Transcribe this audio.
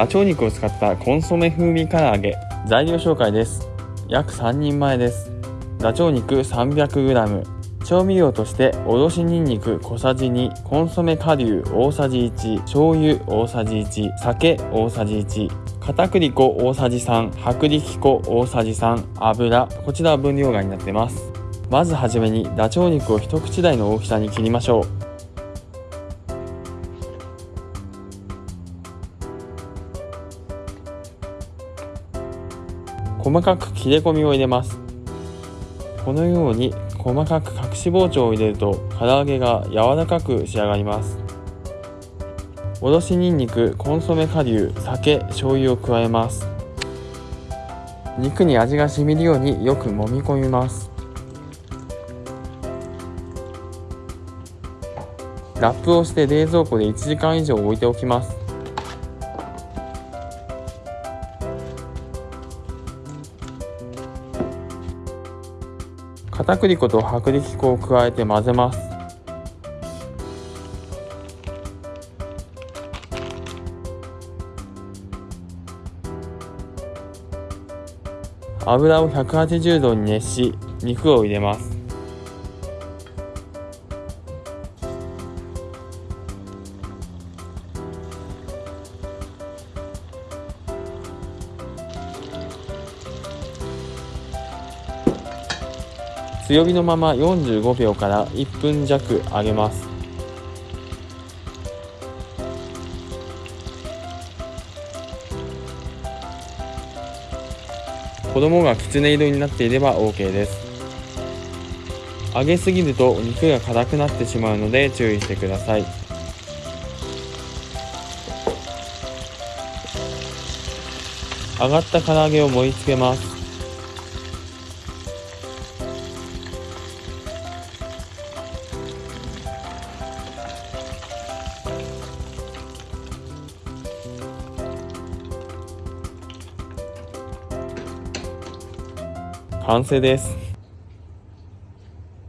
ダチョウ肉を使ったコンソメ風味唐揚げ。材料紹介です。約3人前です。ダチョウ肉 300g 調味料としておろしにんにく小さじ2コンソメ顆粒大さじ1醤油大さじ1酒大さじ1片栗粉大さじ3薄力粉大さじ3油。こちらは分量外になってます。まずはじめにダチョウ肉を一口大の大きさに切りましょう。細かく切れ込みを入れます。このように細かく隠し包丁を入れると唐揚げが柔らかく仕上がります。おろしにんにくコンソメ顆粒酒醤油を加えます。肉に味が染みるようによく揉み込みます。ラップをして冷蔵庫で1時間以上置いておきます。片栗粉と薄力粉を加えて混ぜます。油を180度に熱し肉を入れます。強火のまま45秒から1分弱揚げます。衣がきつね色になっていれば OK です。揚げすぎると肉が硬くなってしまうので注意してください。揚がった唐揚げを盛り付けます。完成です。